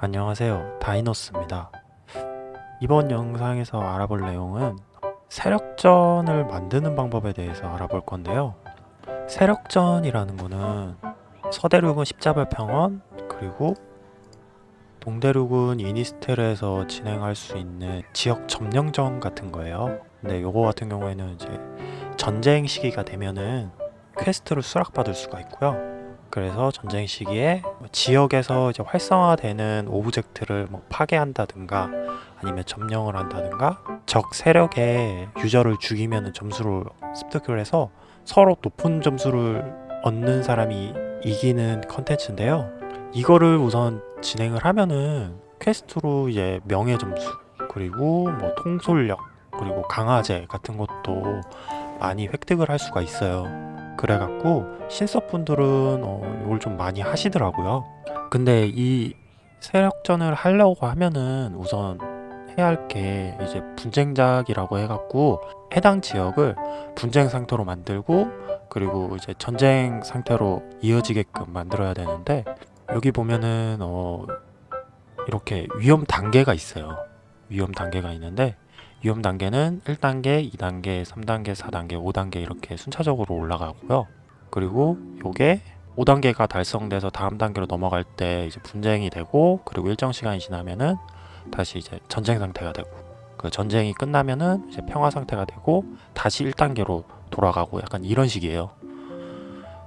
안녕하세요. 다이노스입니다. 이번 영상에서 알아볼 내용은 세력전을 만드는 방법에 대해서 알아볼 건데요. 세력전이라는 거는 서대륙은 십자별 평원 그리고 동대륙은 이니스텔에서 진행할 수 있는 지역 점령전 같은 거예요. 근데 요거 같은 경우에는 이제 전쟁 시기가 되면은 퀘스트를 수락받을 수가 있고요 그래서 전쟁 시기에 뭐 지역에서 이제 활성화되는 오브젝트를 뭐 파괴한다든가 아니면 점령을 한다든가 적 세력의 유저를 죽이면 점수를 습득을 해서 서로 높은 점수를 얻는 사람이 이기는 컨텐츠인데요. 이거를 우선 진행을 하면은 퀘스트로 이제 명예 점수 그리고 뭐 통솔력 그리고 강화제 같은 것도 많이 획득을 할 수가 있어요 그래갖고 신서분들은 어, 이걸 좀 많이 하시더라고요. 근데 이 세력전을 하려고 하면은 우선 해야 할 게 이제 분쟁작이라고 해갖고 해당 지역을 분쟁 상태로 만들고 그리고 이제 전쟁 상태로 이어지게끔 만들어야 되는데 여기 보면은 어 이렇게 위험 단계가 있어요. 위험 단계가 있는데 위험 단계는 1단계, 2단계, 3단계, 4단계, 5단계 이렇게 순차적으로 올라가고요. 그리고 요게 5단계가 달성돼서 다음 단계로 넘어갈 때 이제 분쟁이 되고 그리고 일정 시간이 지나면은 다시 이제 전쟁 상태가 되고 그 전쟁이 끝나면은 이제 평화 상태가 되고 다시 1단계로 돌아가고 약간 이런 식이에요.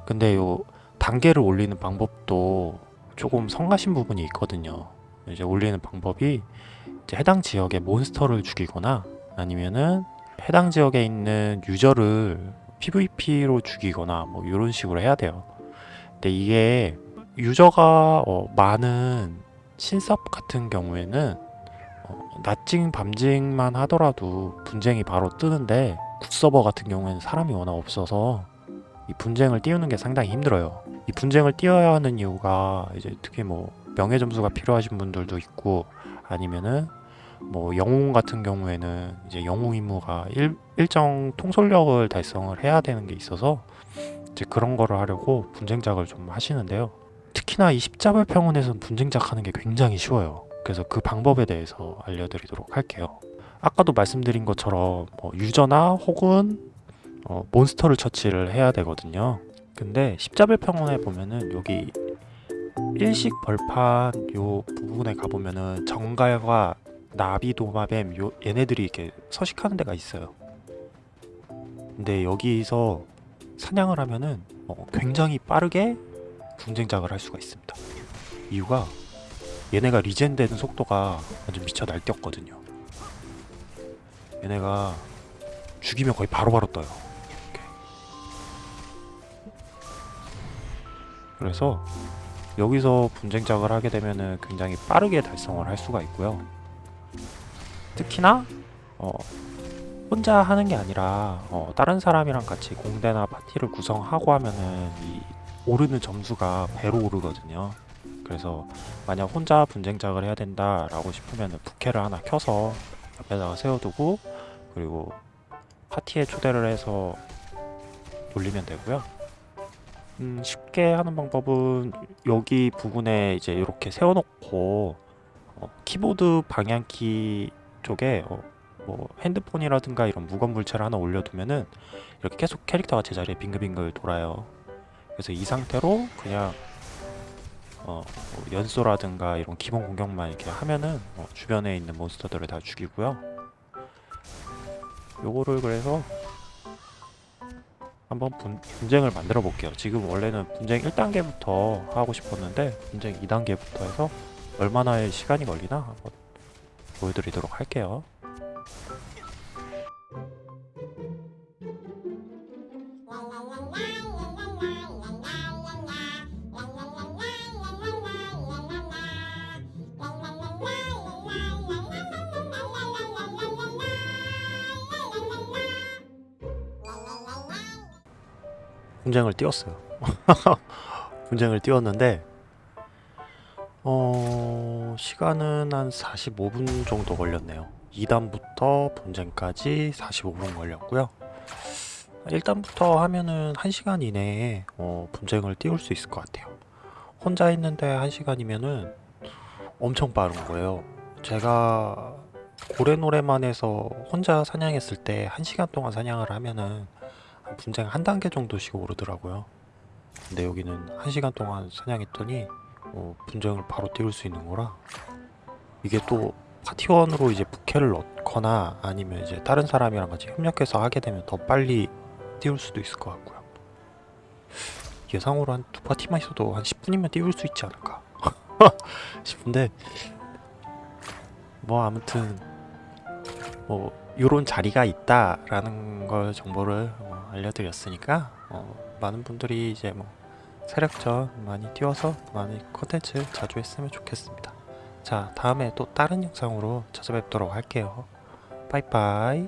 근데 요 단계를 올리는 방법도 조금 성가신 부분이 있거든요. 이제 올리는 방법이 해당 지역의 몬스터를 죽이거나 아니면은 해당 지역에 있는 유저를 PVP로 죽이거나 뭐 이런 식으로 해야 돼요. 근데 이게 유저가 어, 많은 신섭 같은 경우에는 어, 낮징 밤징만 하더라도 분쟁이 바로 뜨는데 굿서버 같은 경우에는 사람이 워낙 없어서 이 분쟁을 띄우는 게 상당히 힘들어요. 이 분쟁을 띄워야 하는 이유가 이제 특히 뭐 명예 점수가 필요하신 분들도 있고 아니면은 뭐 영웅 같은 경우에는 이제 영웅 임무가 일, 일정 통솔력을 달성을 해야 되는 게 있어서 이제 그런 거를 하려고 분쟁작을 좀 하시는데요. 특히나 이 십자발 평원에서는 분쟁작 하는 게 굉장히 쉬워요. 그래서 그 방법에 대해서 알려드리도록 할게요. 아까도 말씀드린 것처럼 뭐 유저나 혹은 어, 몬스터를 처치를 해야 되거든요. 근데 십자별 평원에 보면은 여기 일식 벌판 요 부분에 가보면은 정갈과 나비 도마뱀 요 얘네들이 이렇게 서식하는 데가 있어요. 근데 여기서 사냥을 하면은 어, 굉장히 빠르게 분쟁작을 할 수가 있습니다. 이유가 얘네가 리젠 되는 속도가 완전 미쳐 날뛰었거든요. 얘네가 죽이면 거의 바로바로 떠요. 이렇게. 그래서 여기서 분쟁작을 하게 되면은 굉장히 빠르게 달성을 할 수가 있고요. 특히나 어, 혼자 하는 게 아니라 어, 다른 사람이랑 같이 공대나 파티를 구성하고 하면은 이 오르는 점수가 배로 오르거든요. 그래서 만약 혼자 분쟁작을 해야 된다 라고 싶으면 부캐를 하나 켜서 옆에다가 세워두고 그리고 파티에 초대를 해서 돌리면 되고요. 음, 쉽게 하는 방법은 여기 부분에 이제 이렇게 세워놓고 어, 키보드 방향키 쪽에 어, 뭐 핸드폰이라든가 이런 무건 물체를 하나 올려두면은 이렇게 계속 캐릭터가 제자리에 빙글빙글 돌아요. 그래서 이 상태로 그냥 어, 뭐 연소라든가 이런 기본 공격만 이렇게 하면은 어, 주변에 있는 몬스터들을 다 죽이고요. 요거를 그래서 한번 분, 분쟁을 만들어 볼게요. 지금 원래는 분쟁 1단계부터 하고 싶었는데 분쟁 2단계부터 해서 얼마나의 시간이 걸리나 한번 보여드리도록 할게요. 분쟁을 띄웠어요. 분쟁을 띄웠는데 어... 시간은 한 45분 정도 걸렸네요 2단부터 분쟁까지 45분 걸렸고요 1단부터 하면은 1시간 이내에 어, 분쟁을 띄울 수 있을 것 같아요 혼자 있는데 1시간이면은 엄청 빠른 거예요. 제가 고래노래만에서 혼자 사냥했을 때 1시간 동안 사냥을 하면은 한 분쟁 한 단계 정도씩 오르더라고요. 근데 여기는 1시간 동안 사냥했더니 어, 분쟁을 바로 띄울 수 있는 거라 이게 또 파티원으로 이제 부캐를 넣거나 아니면 이제 다른 사람이랑 같이 협력해서 하게 되면 더 빨리 띄울 수도 있을 것 같고요. 예상으로 한 두 파티만 있어도 한 10분이면 띄울 수 있지 않을까 싶은데 뭐 아무튼 뭐 요런 자리가 있다라는 걸 정보를 어, 알려드렸으니까 어, 많은 분들이 이제 뭐 세력전 많이 띄워서 많이 컨텐츠 자주 했으면 좋겠습니다. 자 다음에 또 다른 영상으로 찾아뵙도록 할게요. 빠이빠이